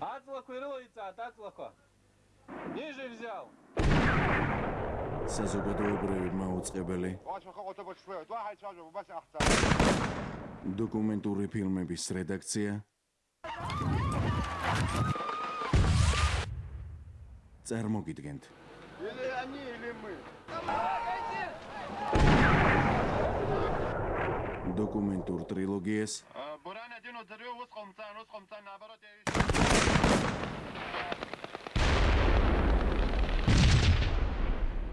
აწლაქვი როიცა აწლახვა ниже взял საზოგადოებრივი მაუწყებელი დოკუმენტური ფილმების რედაქცია წარმოგიდგენთ Или они, или мы. დოკუმენტურ ტრილოგიას Буран один ударил, ускомцан, ускомцан, наоборот, я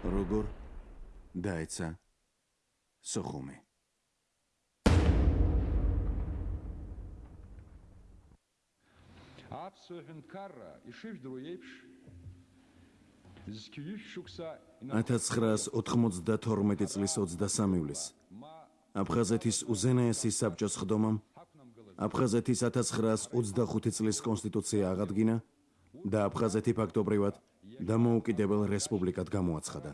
როგორ დაეცა სოხუმი? აფსოჰნ კარა იშევდრო ეფშ. ზკიიშ შუქსა 1992 წლის 23 ივლისს აფხაზეთის უზენაესი საბჭოს ხდომამ აფხაზეთის 1925 წლის კონსტიტუცია აღადგინა და აფხაზეთი ფაქტობრივად დამოუკიდებელ რესპუბლიკად გამოაცხადა.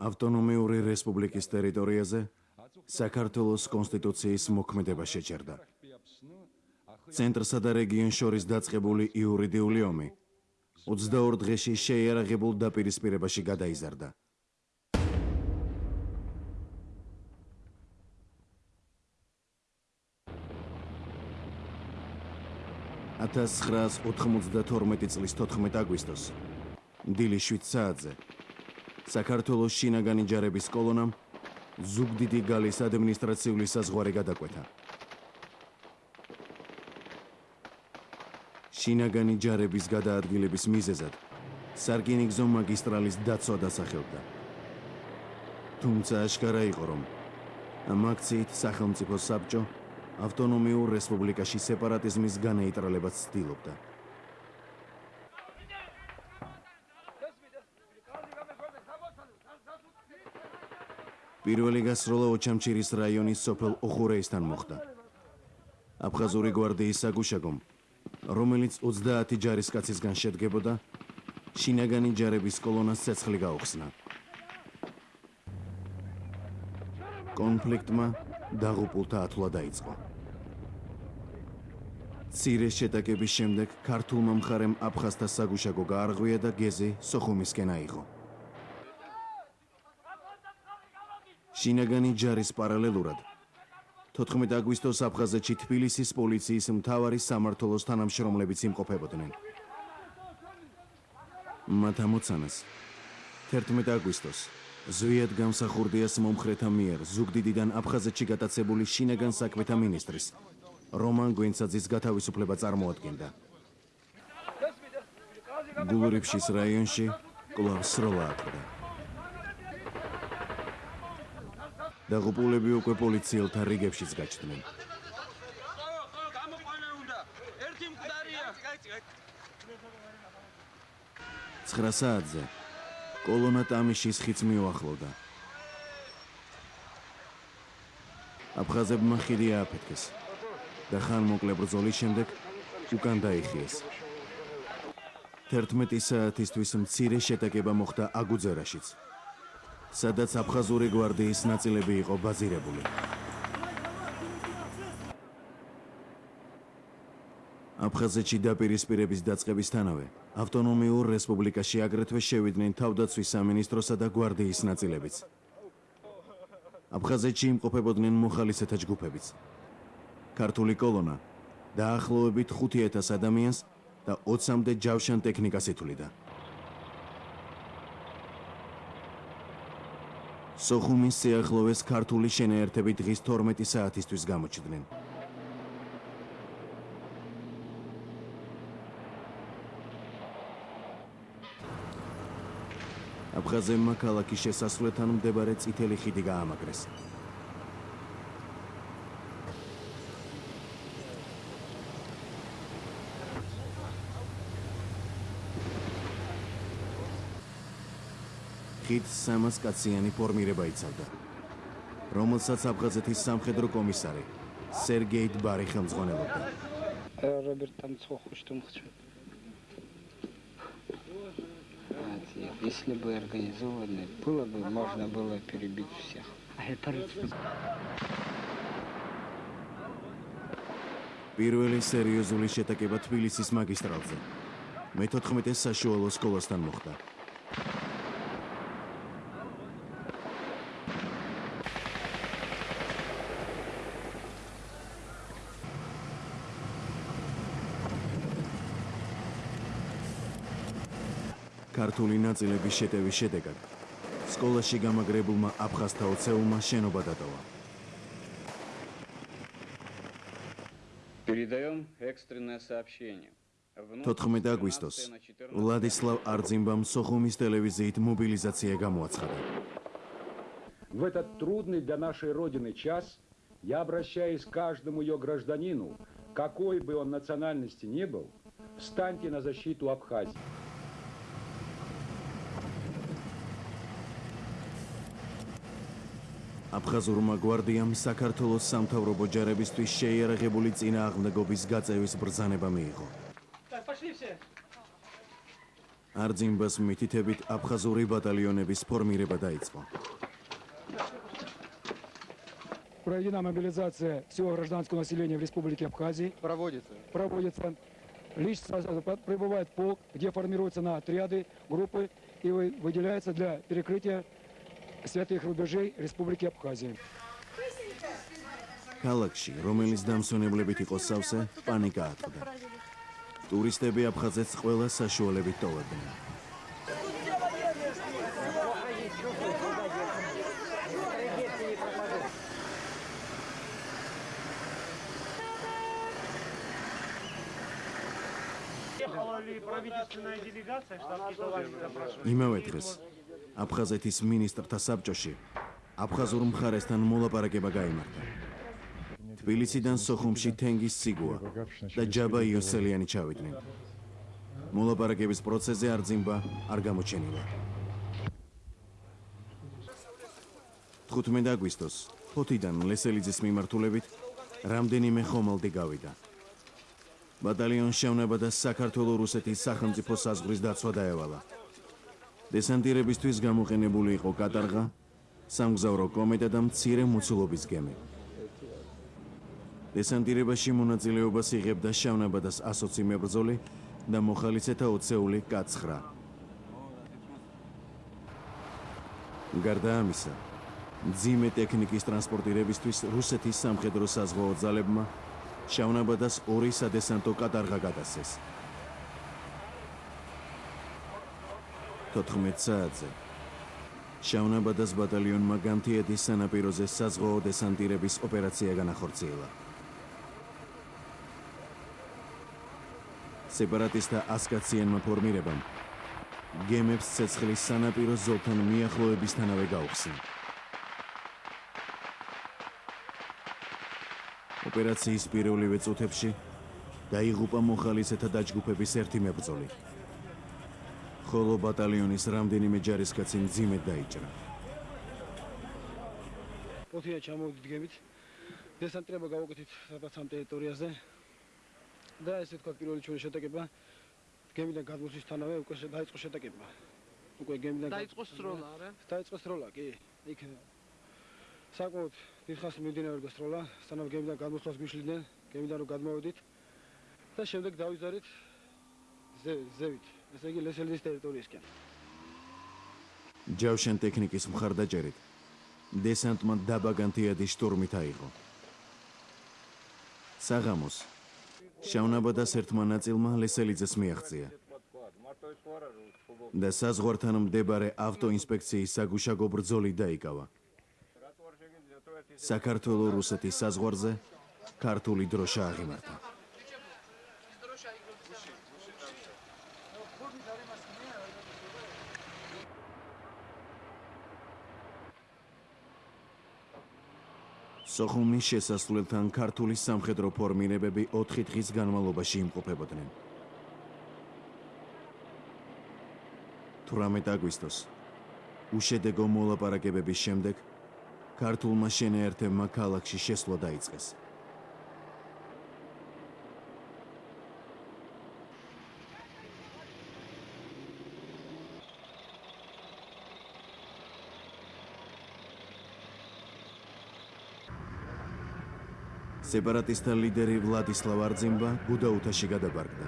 ავტონომიური რესპუბლიკის ტერიტორიაზე საქართველოს კონსტიტუციის მოქმედება შეჩერდა. ცენტრსა და რეგიონს შორის დაწყებული იურიდიული ომი 22 დღეში შეიარაღებულ დაპირისპირებაში გადაიზარდა. 1992 წლის 14 აგვისტოს დილი 7 საათზე საქართველოს შინაგანი ჯარების კოლონამ ზუგდიდი გალის ადმინისტრაციული საზღვარი გადაკვეთა. შინაგანი ჯარების გადაადგილების მიზეზად სარკინიგზო მაგისტრალის დაცვა დასახელდა. თუმცა აშკარა იყო რომ ამ აქციით სახელმწიფო საბჭო ავტონომიურ რესპუბლიკაში სეპარატიზმის განეიტრალებაც ცდილობდა. პირველი გასროლა ოჩამჩირის რაიონის სოფელ ოხურეისთან მოხდა. აფხაზური გვარდიის საგუშაგომ, რომელიც 30 ჯარისკაცისგან შედგებოდა, შინაგანი ჯარების კოლონას ცეცხლი გაუხსნა. კონფლიქტმა დაღუპულთა ათვლა დაიწყო. ცირე შეტაკების შემდეგ ქართულმა მხარემ აფხაზთა საგუშაგო გაარღვია და გეზი სოხუმისკენ აიღო. შინაგანი ჯარის პარალელურად 14 აგვისტოს აფხაზეთში თბილისის პოლიციის მთავარი სამართლოს თანამშრომლებიც იმყოფებოდნენ. მათ ამოცანას 11 აგვისტოს ზვიად გამსახურდიას მომხრეთა მიერ ზუგდიდიდან აფხაზეთში გატაცებული შინაგან საქმეთა მინისტრის რომან გვენცაძის გათავისუფლება წარმოადგენდა. გულრიფშის რაიონში კლავ სროლა აკრა. დაღუპულები უკვე პოლიციელთა რიგებშიც გაჩნდნენ. ერთი მკვდარია 9 საათზე კოლონა ტამიშის ხიც მიუახლოვდა. აფხაზებმა ხიდი ააფეთქეს და ხანმოკლე ბრძოლის შემდეგ უკან დაიხიეს. 11 საათისთვის მცირე შეტაკება მოხდა აგუძერაშიც, სადაც აფხაზური გვარდიის ნაწილები იყო ბაზირებული. აფხაზეთში დაპირისპირების დაწყებისთანავე ავტონომიურ რესპუბლიკაში აგრეთვე შევიდნენ თავდაცვის სამინისტროსა და გვარდიის ნაწილებიც. აფხაზეთში იმყოფებოდნენ მოხალისეთა ჯგუფებიც. ქართული კოლონა დაახლოებით 5000 ადამიანს და 20-მდე ჯავშან ტექნიკას ითვლიდა. სოხუმის სიახლოვეს ქართული შენაერთები დღის 12 საათისთვის გამოჩნდნენ. აფხაზებმა ქალაქის შესასვლელთან მდებარე წითელი ხიდი გაამაგრეს. ხიდს სამას კაციანი ფორმირება იცავდა, რომელსაც აფხაზეთის სამხედრო კომისარი სერგეი დბარი ხელმძღვანელობდა. Роберт там цоху что он хочет. Если бы организовано было бы, можно было перебить всех. პირველი სერიოზული შეტაკება თბილისის მაგისტრალზე. მე-14 საშუალო სკოლასთან მოხდა. ქართული ნაწილების შეტევის შედეგად სკოლაში გამაგრებულმა აფხაზთა ოცეულმა შენობა დატოვა. Передаем экстренное сообщение. 14 აგვისტოს ვლადისლავ არძიმბამ სოხუმის ტელევიზიით მობილიზაცია გამოაცხადა. В этот трудный для нашей Родины час я обращаюсь к каждому ее гражданину, какой бы он национальности ни был, встаньте на защиту Абхазии. აფხაზურმა გვარდიამ საქართველოს სამთავრობო ჯარებისთვის შეიარაღებული წინააღმდეგობის გაწევის ბრძანება მიიღო. არძიმბას მითითებით აფხაზური ბატალიონების ფორმირება დაიწყო. Проведена мобилизация всего гражданского населения в Республике Абхазии. Проводится. Проводится. Лишь сразу прибывает полк, где формируются на отряды, группы и вы- выделяется для перекрытия святых рубежей Республики Абхазия. ქალაქში, რომელიც დამსვენებლებით იყო სავსე, პანიკა ატყდა. ტურისტები აფხაზეთს ყველა საშუალებით ტოვებდნენ. Ехала ли правительственная делегация, штаб Китовани запрашивает? იმავე დღეს აფხაზეთის მინისტრთა საბჭოში აფხაზურ მხარესთან მოლაპარაკება გაიმართა. თბილისიდან სოხუმში თენგის სიგუა და ჯაბა იოსელიანი ჩავიდნენ. მოლაპარაკების პროცესზე არძიმბა არ გამოჩენილა. 15 აგვისტოს ფოთიდან ლესელიძის მიმართულებით რამდენიმე ხომალდი გავიდა. ბატალიონ შევნება და საქართველოს რუსეთის სახელმწიფო საზღვრის დაცვა დაევალა. დესანტირებისთვის გამოყენებული იყო კატარღა, სამგზავრო კომეტა და მცირე მოცულობის გემი. დესანტირებაში მონაწილეობას იღებდა შავნაბადას ასოცი მებრძოლი და მოხალისეთა ოცეული კაცხრა. გარდა ამისა, ძიმე ტექნიკის ტრანსპორტირებისთვის რუსეთის სამხედრო საზღვაო ძალებმა შავნაბადას ორი სადესანტო კატარღა გადასცეს. 14 საათზე შავნაბადას ბატალიონმა განთიადის სანაპიროზე საზღვაო დესანტირების ოპერაცია განახორციელა. სეპარატისტთა ასკაციენმა ფორმირებამ გემებს ცეცხლის სანაპირო ზოლთან მიახლოებისთანავე გაუხსნა. ოპერაციის პირველივე წუთებში დაიღუპა მოხალისეთა დაჯგუფების ერთი მებრძოლი. ხოლო ბატალიონის რამდენიმე ჯარისკაცი მძიმედ დაიჭრა. ფოთია ჩამოვიდით გემით. დესანტირება გავუკეთეთ სადაც ამ ტერიტორიაზე. და ესე თქვა პირველი ჩვენი შეტაკება გემიდან გადმოსვლისთანავე უკვე დაიწყო შეტაკება. უკვე გემიდან დაიწყო სროლა, არა? დაიწყო სროლა, კი. იქ საკუთ დიდხანს მიმდინარეობდა სროლა, სანამ გემიდან გადმოსვლას გვიშლიდნენ, გემიდან რომ გადმოვედით და შემდეგ დავიზარით ზე- ზევით, ესე იგი ლესელიძის ტერიტორიისკენ. ჯავშან ტექნიკის მხარდაჭერით დესანტმა დაბა განთიადის შტურმით აიღო. საღამოს შავნაბადას ერთმა ნაწილმა ლესელიძეს მიაღწია. და საზღვართან მდებარე ავტოინსპექციის საგუშაგო ბრძოლი დაიკავა. საქართველოს რუსეთის საზღვარზე ქართული დროშა აღიმართა. სოხუმის შესასვლელთან ქართული სამხედრო ფორმირებები 4 დღის განმავლობაში იმყოფებოდნენ. 18 აგვისტოს უშედეგო მოლაპარაკებების შემდეგ ქართულმა შენაერთებმა ქალაქში შესვლა დაიწყეს. სეპარატისტთა ლიდერი ვლადისლავ არძიმბა გუდაუთაში გადაბარგდა.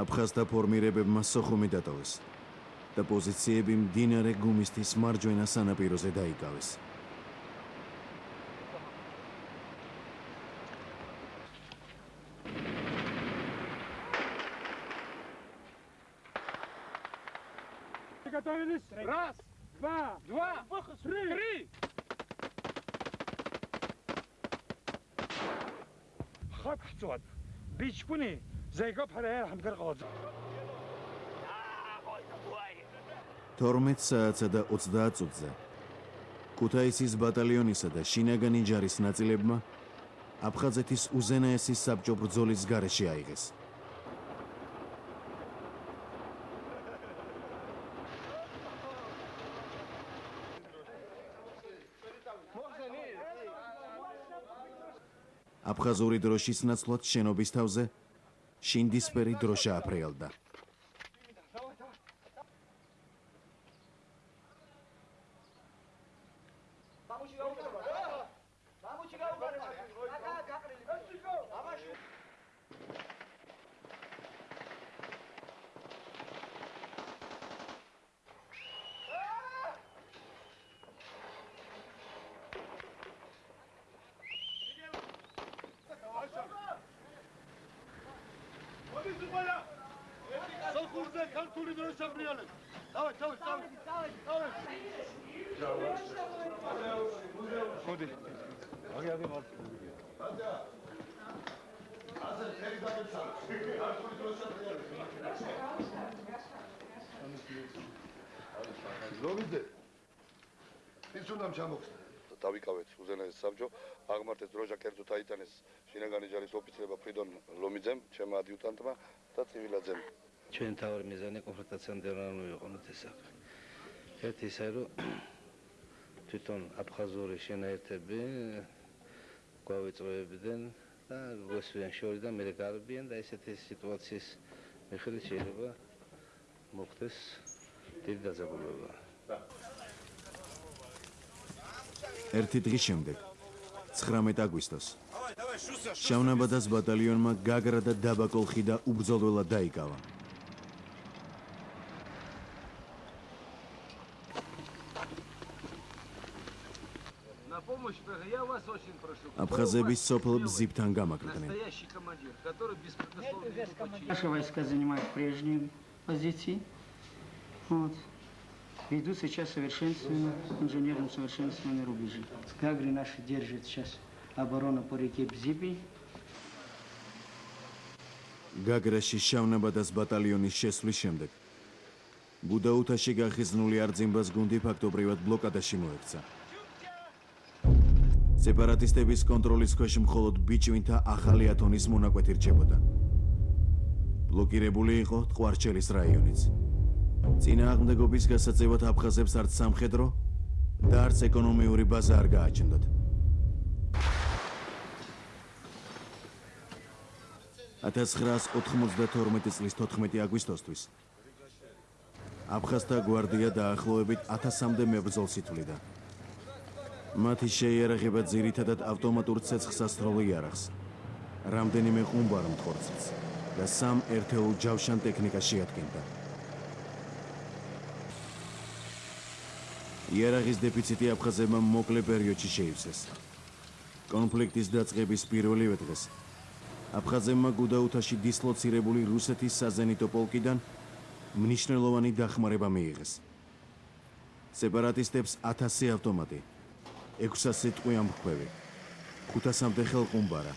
აფხაზთა ფორმირებებმა სოხუმი დატოვეს და პოზიციები მდინარე გუმისთის მარჯვენა სანაპიროზე დაიკავეს. არა, ამგარ ყავდა. 12 საათსა და 30 წუთზე ქუთაისის ბატალიონისა და შინაგანი ჯარის ნაწილებმა აფხაზეთის უზენაესი საბჭო ბრძოლის გარეშე აიღეს. აფხაზური დროშის ნაცვლად შენობის თავზე შინდისფერი დროშა აფრიალდა. ლომიძე. ის უნდა ჩამოხსნა. დავიკავეთ უზენაეს საბჭო აღმართეს დროჟა კერძო თაიტანის შინაგანი ჯარის ოფიცრება ფრიდონ ლომიძემ ჩემ ადიუტანტმა და ცივილაძემ ჩვენ თავი მიზანი კონფრონტაციამდე ვიყონოთ ეს საქმე. ერთი ისე რომ თვითონ აფხაზური შენაერთები გვავიწროებდნენ და გვესვიან შორიდან მე გარბიან და ესეთი სიტუაციის მიხედვით შეიძლება მოხდეს დიდი დაძაბულობა. ერთი დღის შემდეგ 19 აგვისტოს შავნაბადას ბატალიონმა გაგრა და დაბაკოლხი და უბრძოლველად დაიკავა. На помощь я вас очень прошу. აფხაზების სოფელ ბზიფთან გამაგრდნენ. Настоящий командир, который беспрекословно ему подчиняется. Наши войска занимают прежние позиции. Вот. Ведут сейчас совершенствование, инженерным совершенствование рубежи. Гагри наши держат сейчас оборону по реке Бзипи. გაგრაში შავნაბადას ბატალიონის შესვლის შემდეგ გუდაუთაში გახიზნული არძიმბას გუნდი ფაქტობრივად ბლოკადაში მოექცა. სეპარატისტების კონტროლის ქვეშ მხოლოდ ბიჭვინთა ახალი ათონის მონაკვეთი რჩებოდა. ბლოკირებული იყო ტყვარჩელის რაიონიც. წინააღმდეგობის გასაწევად აფხაზებს არც სამხედრო და არც ეკონომიური ბაზა არ გააჩნდათ. 1992 წლის 14 აგვისტოსთვის აფხაზთა გვარდია დაახლოებით 1000-მდე მებრძოლს ითვლიდა. მათი შეიარაღება ძირითადად ავტომატურ ცეცხლს ასროლ იარაღს, რამდენიმე ყუმბარ მთხორცელს და სამ ერთეულ ჯავშან ტექნიკას შეადგენდა. იარაღის დეფიციტი აფხაზებმა მოკლე პერიოდში შეივსეს. კონფლიქტის დაწყების პირველივე დღეს აფხაზებმა გუდაუთაში დისლოცირებული რუსეთის საზენიტო პოლკიდან მნიშვნელოვანი დახმარება მიიღეს. სეპარატისტებს 1000 ავტომატი, 600 ტყვი ამბქვევი, 500-მდე ხელყუმბარა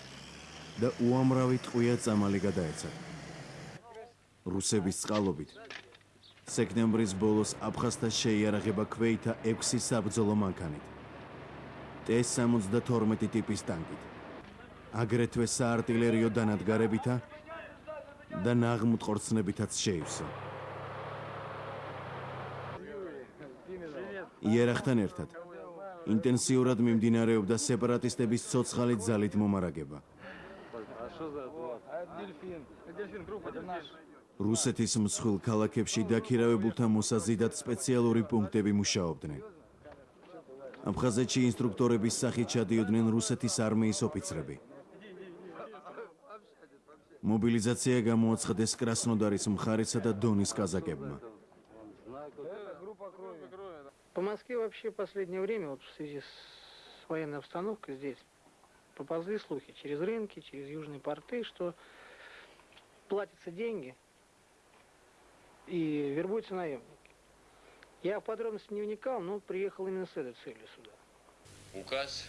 და უამრავი ტყვია წამალი გადაეცათ. რუსების წყალობით სექტემბრის ბოლოს აფხაზთა შეიარაღება ქვეითა 6 საბრძოლო მანქანით. T-72 ტიპის ტანკით. აგრეთვე საარტილერიო დანადგარებითა და ნაღმუტყორცნებითაც შეივსო. იერახთან ერთად ინტენსიურად მიმდინარეობდა სეპარატისტების ცოცხალი ძალით მომარაგება. А что за дельфин? Дельфин группа, это наш. რუსეთის მსხვილ ქალაქებში დაქირავებულთა მოსაზიდად სპეციალური პუნქტები მუშაობდნენ. აფხაზეთში ინსტრუქტორების სახით ჩადიოდნენ რუსეთის არმიის ოფიცრები. მობილიზაცია გამოაცხადეს კრასნოდარის მხარესა და დონის კაზაკებმა. По Москве вообще в последнее время вот в связи с военной обстановкой здесь поползли слухи через рынки, через южные порты, что платятся деньги и вербуются наемники. Я в подробности не вникал, но приехал именно с этой целью сюда. Указ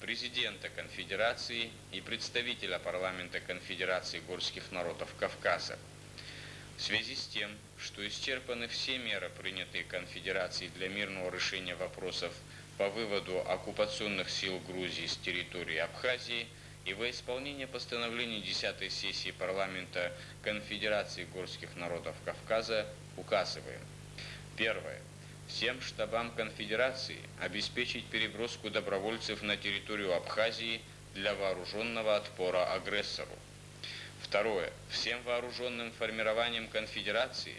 президента Конфедерации и представителя парламента Конфедерации горских народов Кавказа в связи с тем, что исчерпаны все меры, принятые Конфедерацией для мирного решения вопросов по выводу оккупационных сил Грузии с территории Абхазии и во исполнение постановлений 10 сессии парламента Конфедерации горских народов Кавказа указываем. Первое. Всем штабам конфедерации обеспечить переброску добровольцев на территорию Абхазии для вооруженного отпора агрессору. Второе. Всем вооруженным формированиям конфедерации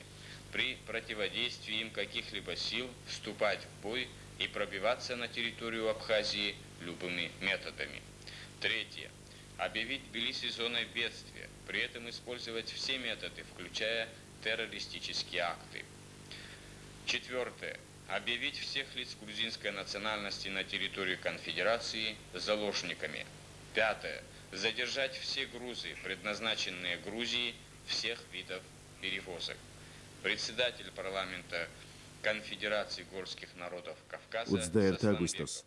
при противодействии им каких-либо сил вступать в бой и пробиваться на территорию Абхазии любыми методами. Третье объявить Тбилиси зоной бедствия, при этом использовать все методы, включая террористические акты. Четвертое. Объявить всех лиц грузинской национальности на территории конфедерации заложниками. Пятое. Задержать все грузы, предназначенные Грузии, всех видов перевозок. Председатель парламента Конфедерации горских народов Кавказа... Уцдает Агустос.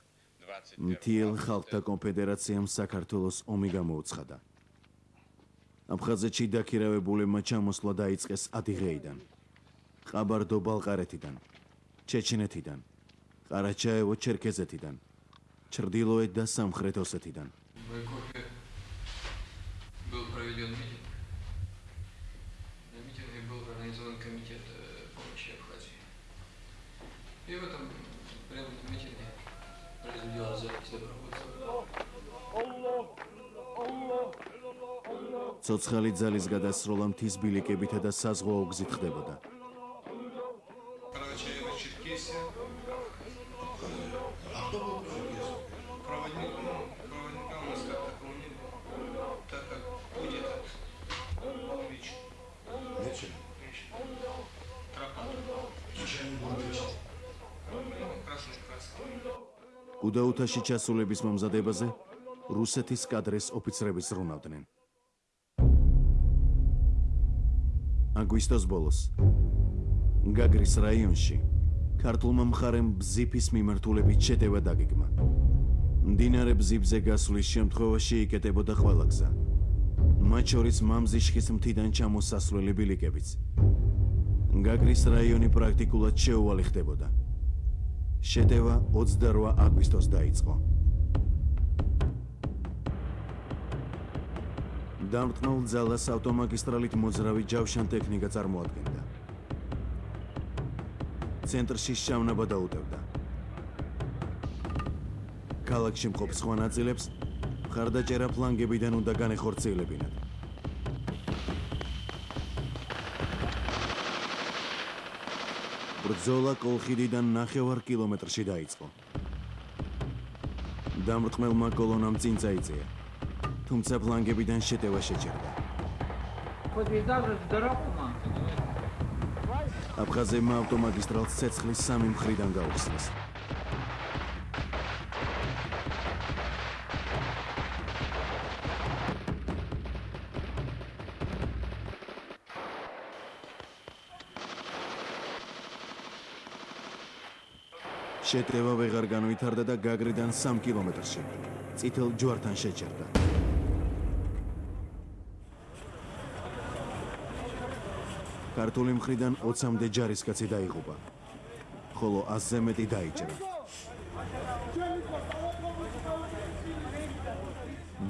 მთიელ ხალხთა კონფედერაციამ საქართველოს ომი გამოუცხადა. აფხაზეთში დაქირავებულებმა ჩამოსვლა დაიწყეს ადიღეიდან, ყაბარდო-ბალყარეთიდან, ჩეჩნეთიდან, ყარაჩაევო-ჩერქეზეთიდან, ჩრდილოეთ და სამხრეთ ოსეთიდან. В ცოცხალი ძალის გადასროლა მთის ბილიკებითა და საზღვაო გზით ხდებოდა. გუდაუთაში ჩასულების მომზადებაზე რუსეთის კადრეს ოფიცრები ზრუნავდნენ. აგვისტოს ბოლოს გაგრის რაიონში ქართულმა მხარემ ბზიფის მიმართულებით შეტევა დაგეგმა. მდინარე ბზიფზე გასვლის შემთხვევაში იკეტებოდა ყველა გზა. მათ შორის მამზიშხის მთიდან ჩამოსასვლელი ბილიკებიც. გაგრის რაიონი პრაქტიკულად შეუვალი ხდებოდა. შეტევა 28 აგვისტოს დაიწყო. დამტყნულ ძალას ავტომაგისტრალით მოძრავი ჯავშან ტექნიკა წარმოადგენდა. ცენტრში შავნება დაუტევდა. ქალაქში მყოფ სხვა ნაწილებს ხარდაჭერა ფლანგებიდან უნდა განეხორციელებინათ. ბრძოლა კოლხიდიდან ნახევარ კილომეტრში დაიწყო. დამრტყმელმა კოლონამ წინ წაიწია. თუმცა ფლანგებიდან შეტევა შეჭერდა. აფხაზებმა ავტომაგისტრალს ცეცხლის სამი მხრიდან გაუხსნეს. შეტევა ვეღარ განვითარდა და გაგრიდან 3 კილომეტრში წითელ ჯვართან შეჭერდა. ქართული მხრიდან 20-მდე ჯარისკაცი დაიღუპა. ხოლო 100-ზე მეტი დაიჭრა.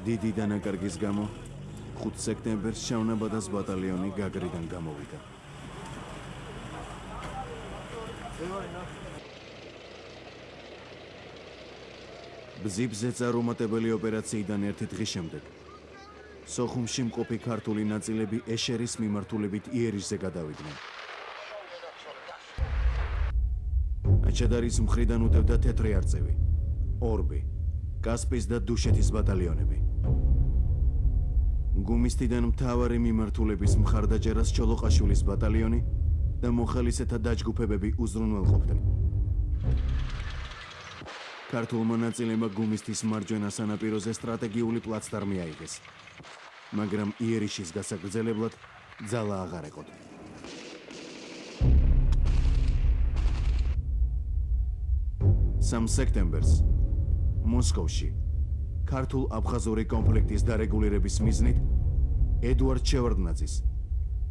დიდი დანაკარგის გამო 5 სექტემბერს შავნაბადას ბატალიონი გაგრიდან გამოვიდა. ბზიბზე წარუმატებელი ოპერაციიდან ერთი დღის შემდეგ სოხუმში მყოფი ქართული ნაწილები ეშერის მიმართულებით იერიშზე გადავიდნენ. აჩადარის მხრიდან უდევდა თეთრი არწივი, ორბი, კასპის და დუშეთის ბატალიონები. გუმისტიდან მთავარი მიმართულების მხარდაჭერას ჩოლოყაშვილის ბატალიონი და მოხალისეთა დაჯგუფებები უზრუნველყოფდნენ. ქართულმა ნაწილებმა გუმისტის მარჯვენა სანაპიროზე სტრატეგიული პლაცდარმი აიღეს. მაგრამ იერიშის გასაგრძელებლად ძალა აღარ ეკოდა. სამ სექტემბერს მოსკოვში ქართულ-აფხაზური კონფლიქტის დარეგულირების მიზნით ედუარდ შევარდნაძის,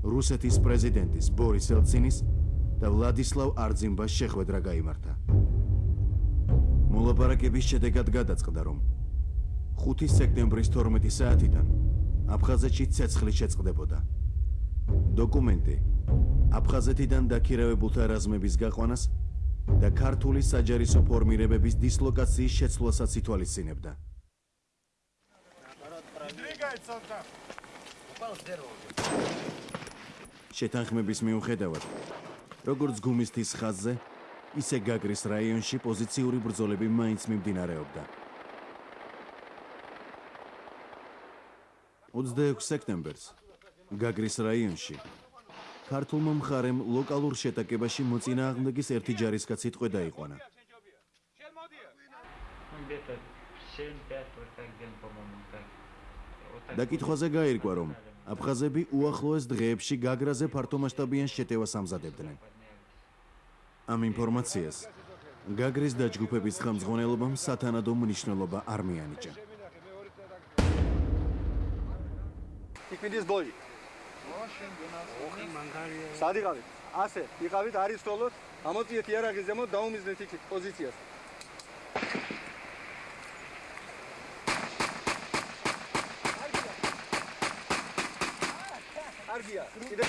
რუსეთის პრეზიდენტის ბორის ელცინის და ვლადისლავ არძიმბას შეხვედრა გამართა. მოლაპარაკების შედეგად გადაწყდა, რომ 5 სექტემბრის 12 საათიდან აფხაზეთში ცეცხლი შეწყდებოდა. დოკუმენტი აფხაზეთიდან დაქირავებულთა რაზმების გაყვანას და ქართული საჯარისო ფორმირებების დისლოკაციის შეცვლასაც ითვალისწინებდა. შეთანხმების მიუხედავად, როგორც გუმისტის ხაზზე, ისე გაგრის რაიონში პოზიციური ბრძოლები მაინც მიმდინარეობდა. 26 სექტემბერს გაგრის რაიონში ქართულმა მხარემ ლოკალურ შეტაკებაში მოწინააღმდეგის ერთი ჯარისკაცი ტყვე დაიყვანა. დაკითხვაზე გაირკვა, რომ აფხაზები უახლოეს დღეებში გაგრაზე ფართომასშტაბიან შეტევას ამზადებდნენ. ამ ინფორმაციას გაგრის დაჯგუფების ხელმძღვანელობამ სათანადო მნიშვნელობა არ მიანიჭა. იქ ბოი. ოხი მანგარია. სად იყავით? ასე, იყავით არის თოლოთ, ამოწიეთ იარაღის ზემო დაუმიზნეთ იქ პოზიციას. კარგია. კიდე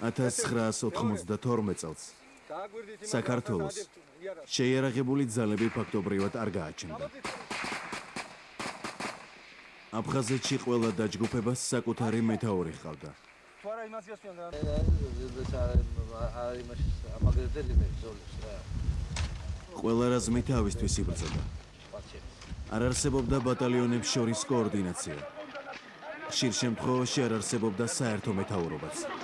1992 წელს საქართველოს შეიარაღებული ძალები ფაქტობრივად არ გააჩნდა. აფხაზეთში ყველა დაჯგუფებას საკუთარი მეთაური ჰყავდა. თუ არა იმას გასვიან და არის იმაში ამაგრედელი მე ზოლოს რა. ყველა რაზმი თავისთვის იბრძოდა. არ არსებობდა ბატალიონებს შორის კოორდინაცია. ხშირ შემთხვევაში არ არსებობდა საერთო მეთაურობაც.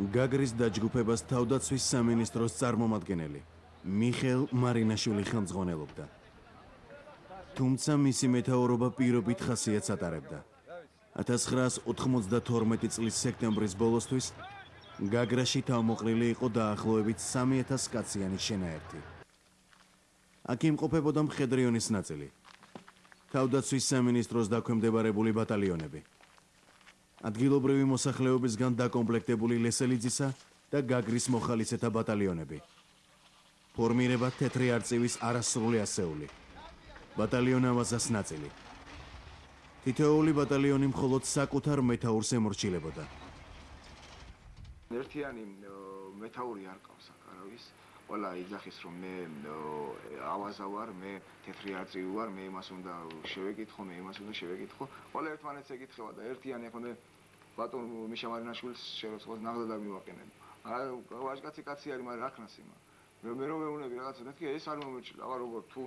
გაგრის დაჯგუფებას თავდაცვის სამინისტროს წარმომადგენელი მიხელ მარინაშვილი ხელმძღვანელობდა. თუმცა მისი მეთაურობა პირობით ხასიათს ატარებდა. 1992 წლის სექტემბრის ბოლოსთვის გაგრაში თავმოყრილი იყო დაახლოებით 3000 კაციანი შენაერთი. აქ იმყოფებოდა მხედრიონის ნაწილი. თავდაცვის სამინისტროს დაქვემდებარებული ბატალიონები. ადგილობრივი მოსახლეობისგან დაკომპლექტებული ლესელიძისა და გაგრის მოხალისეთა ბატალიონები. ფორმირება თეთრი არწივის არასრული ასეული. ბატალიონ ამაზას ნაწილი. თითოეული ბატალიონი მხოლოდ საკუთარ მეთაურს ემორჩილებოდა. ერთიანი მეთაური არ ყავს არავის. ყველა იძახის რომ მე ავაზა ვარ, მე თეთრი არწივი ვარ, მე იმას უნდა შევეკითხო, მე იმას უნდა შევეკითხო. ყველა ერთმანეთს ეკითხება და ერთიანი ახლა მე ბატონ მიშა მარინაშვილს შევეცხოს ნაღდა მივაყენებ. არა ვაჟკაცი კაცი არის, მაგრამ რა ქნას იმა. მე მე რომ მეუნები რაღაცა მეთქი ეს არ მომეჩილა, აბა როგორ თუ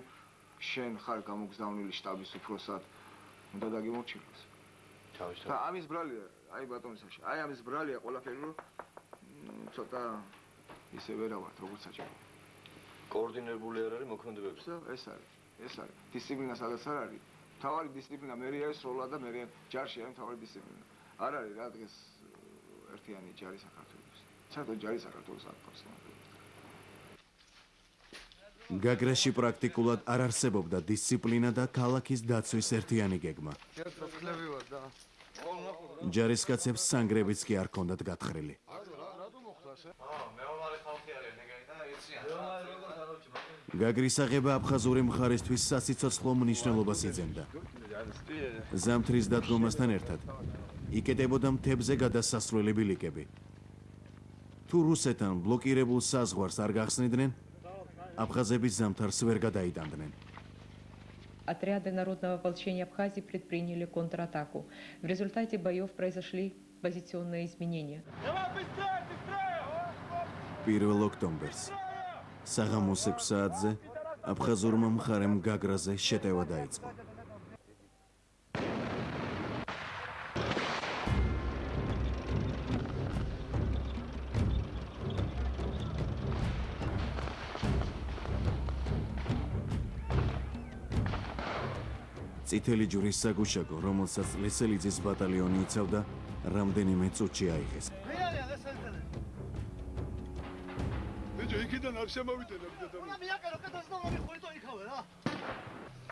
შენ ხარ გამოგზავნილი შტაბის უფროსად უნდა დაგიმორჩილოს. თავისთავად. და ამის ბრალია, აი ბატონისაში. აი ამის ბრალია ყველაფერი რომ ცოტა ისე ვერა ვარ როგორც საჭირო. კოორდინირებული არ არის მოქმედებები. ეს არის. ეს არის. დისციპლინა სადაც არ არის. თავარი დისციპლინა მე არის სროლა და მე ჯარში არის თავარი დისციპლინა. არ არის რა დღეს ერთიანი ჯარი საქართველოს. საერთოდ ჯარი საქართველოს არ ყავს. გაგრაში პრაქტიკულად არ არსებობდა დისციპლინა და ქალაქის დაცვის ერთიანი გეგმა. ჯარისკაცებს სანგრებიც კი არ ქონდათ გათხრილი. გაგრის აღება აფხაზური მხარისთვის სასიცოცხლო მნიშვნელობას იძენდა. ზამთრის დადგომასთან ერთად იკეტებოდა მთებზე გადასასვლელი ბილიკები, თუ რუსეთთან ბლოკირებულ საზღვარს არ გახსნიდნენ, აფხაზების ზამთარს ვერ გადაიტანდნენ. Отряды народного ополчения Абхазии предприняли контратаку. В результате боев произошли позиционные изменения. 1 ოქტომბერს საღამოს 6 საათზე აფხაზურმა მხარემ გაგრაზე შეტევა დაიწყო. წითელი ჯვრის საგუშაგო, რომელსაც ლესელიძის ბატალიონი იცავდა, რამდენიმე წუთში აიღეს. ბიჭო, იქიდან არ შემოვიდეთ და რა მიაკერო, კეთილს და მომი ხოლმე იქავე რა.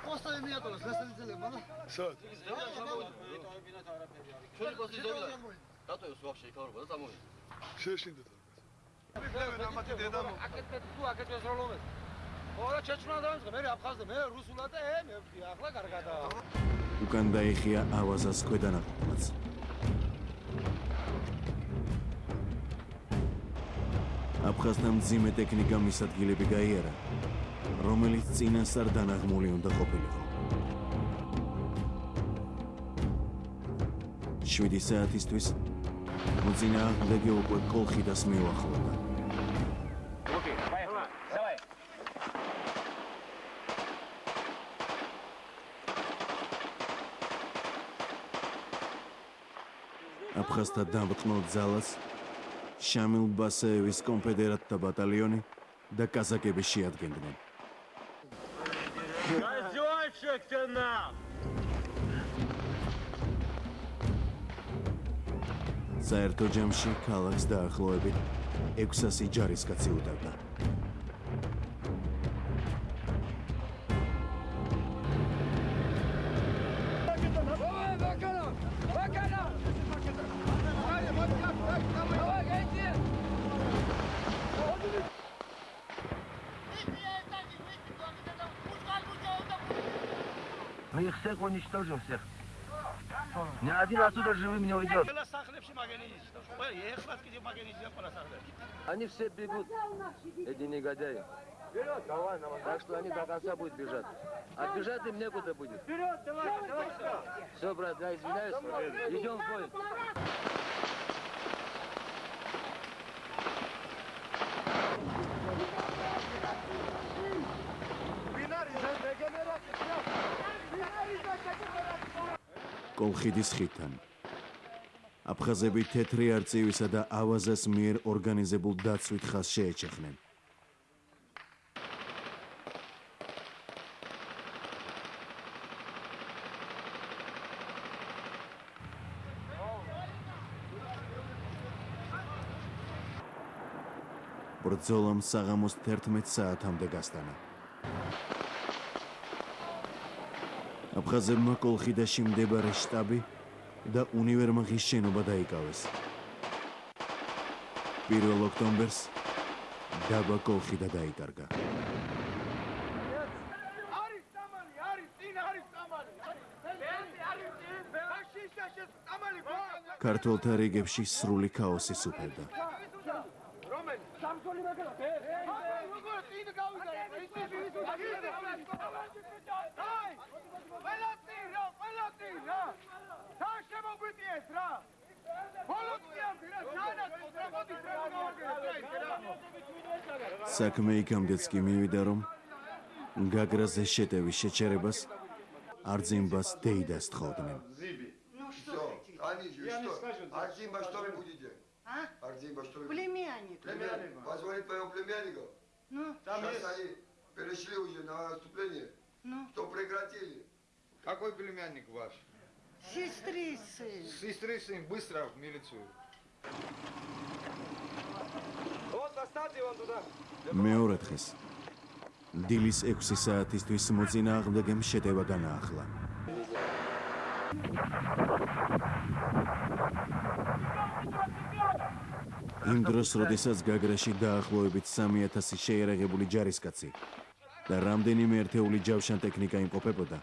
პოსტა მიაკერო, ლესელიძელებმა რა. სად? ჩვენი პოსტი ზოგადად. დატოებს ვაფშე იქავრობა და წამოვიდა. შეშინდეთ. ვიფლევენ ამათი დედამო. აკეთე თუ აკეთეს როლომეს. Ora ჩეჩნა დავიწყე, მე აფხაზზე, მე რუსულად და ე მე ახლა კარგადაა. უკან დაიხია ავაზას ქვედანაყოფაც. აფხაზთა მძიმე ტექნიკა მისადგილები გაიარა, რომელიც წინასწარ დანაღმული უნდა ყოფილიყო. 7 საათისთვის მოძინააღმდეგე უკვე კოლხიდას მიუახლოვდა. აფხაზთა დამწყნელ ძალას შამილ ბასეევის კონფედერატთა ბატალიონი და კაზაკები შეადგენდნენ. Раздевайся нам! საერთო ჯამში ქალაქს დაახლოებით 600 ჯარისკაცი უდავდა. увидел всех. Ни один отсюда живым не уйдет. Они все бегут, эти негодяи. Вперед, давай, давай. Так что они до конца будут бежать. А бежать им некуда будет. Вперед, давай, давай. Все, брат, я извиняюсь. Идем в бой. კოლხიდის ხიდან. აფხაზები თეთრი არწივისა და ავაზას მიერ ორგანიზებულ დაცვით ხას შეეჩეხნენ. ბრძოლამ საღამოს 11 საათამდე გასტანა. აფხაზებმა კოლხიდაში მდებარე შტაბი და უნივერმაღის შენობა დაიკავეს. 1 ოქტომბერს დაბა კოლხიდა დაიკარგა. ქართველთა რიგებში სრული ქაოსი სუფევდა. რომელი? სამსოლი მაგალა. აი, როგორ წინ გავიდა? საქმე იქამდეც კი მივიდა რომ გაგრაზე შეტევის შეჩერებას არძიმბას დეიდას თხოვდნენ. Все, они же что? Артемба, что вы будете? А? Артемба, что вы Племянник. Племянник. Позвонить моему племяннику. Ну? Сейчас они перешли уже на наступление. Ну? Что прекратили. Какой племянник ваш? Сестрицы. Сестры сын, быстро в милицию. Вот доставьте вон туда. მეორე დღეს დილის 6 საათისთვის მოწინააღმდეგემ შეტევა განაახლა. იმ დროს, როდესაც გაგრაში დაახლოებით 3000 შეერაღებული ჯარისკაცი და რამდენიმე ერთეული ჯავშან ტექნიკა იმყოფებოდა,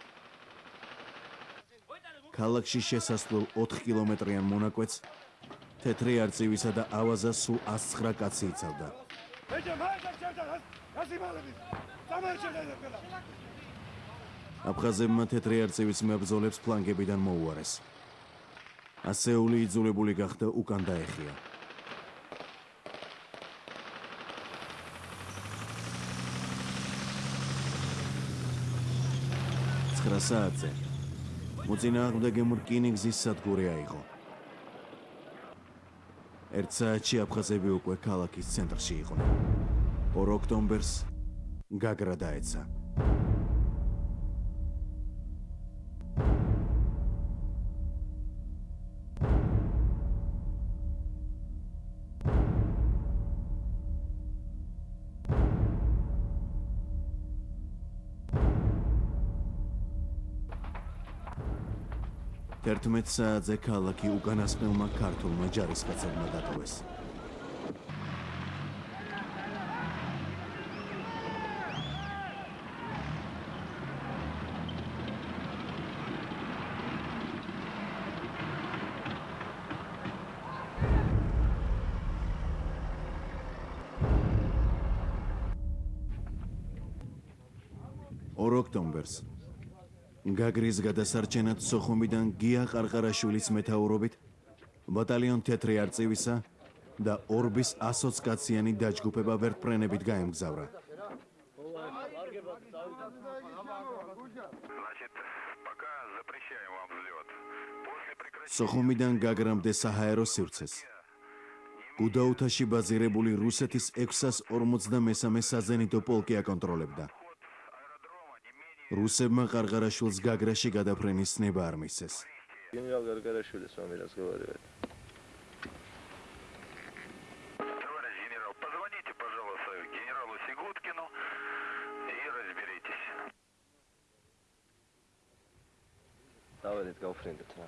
ქალაქში შესასვლელ 4 კილომეტრიან მონაკვეთს თეთრი არწივისა და ავაზა სულ 109 კაცი იცავდა. აფხაზებმა თეთრი არწივის მებრძოლებს ფლანგებიდან მოუარეს. ასეული იძულებული გახდა უკან დაეხია. 9 საათზე მოწინააღმდეგემ რკინიგზის სადგური აიღო. ერთ საათში აფხაზები უკვე ქალაქის ცენტრში იყვნენ. 2 ოქტომბერს გაგრა დაეცა. თერთმეტ საათზე ქალაქი უკანასკნელმა ქართულმა ჯარისკაცებმა დატოვეს. ორ ოქტომბერს გაგრის გადასარჩენად სოხუმიდან გია ყარყარაშვილის მეთაურობით ბატალიონ თეთრი არწივისა და ორბის 120 კაციანი დაჯგუფება ვერტფრენებით გაემგზავრა. სოხუმიდან გაგრამდე საჰაერო სივრცეს. გუდაუთაში ბაზირებული რუსეთის 653 საზენიტო პოლკი აკონტროლებდა. რუსებმა ყარყარაშვილს გაგრაში გადაფრენის ცნება არ მისცეს. გენერალ გარგარაშვილის მომი разговаривает. დავედით გავფრინდეთ რა.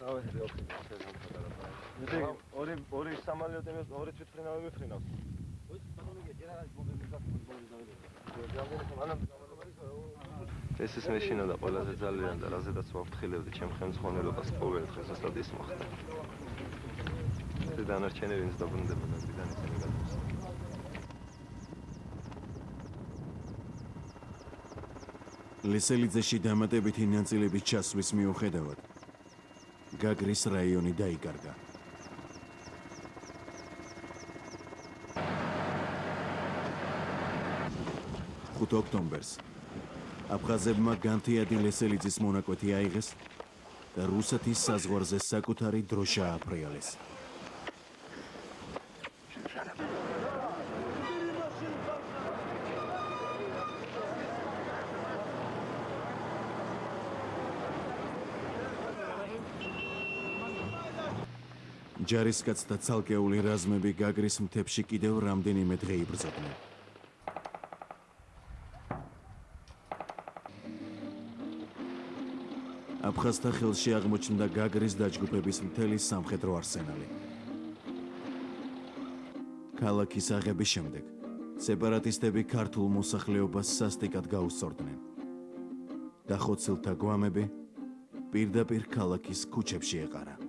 დავედით გავფრინდეთ ეს ხარ. მე ორი ორი სამალიოტი მე ორი თვითფრინავი მიფრინავს. ეს ის მეშინა და ყველაზე ძალიან და რაზედაც ვაფრთხილებდი ჩემ ხელმძღვანელობას ყოველ დღესასწაულ ის მოხდა. ეს დანარჩენი ვინც დაბრუნდება ნამდვილად ისინი გადმოს. ლესელიძეში დამატებითი ნაწილების ჩასვის მიუხედავად გაგრის რაიონი დაიკარგა. 5 ოქტომბერს აფხაზებმა განთიადი ლესელიძის მონაკვეთი აიღეს და რუსეთის საზღვარზე საკუთარი დროშა აფრიალეს. ჯარისკაცთა ცალკეული რაზმები გაგრის მთებში კიდევ რამდენიმე დღე იბრძოდნენ. აფხაზთა ხელში აღმოჩნდა გაგრის დაჯგუფების მთელი სამხედრო არსენალი. ქალაქის აღების შემდეგ სეპარატისტები ქართულ მოსახლეობას სასტიკად გაუსწორდნენ. დახოცილთა გვამები პირდაპირ ქალაქის ქუჩებში ეყარა.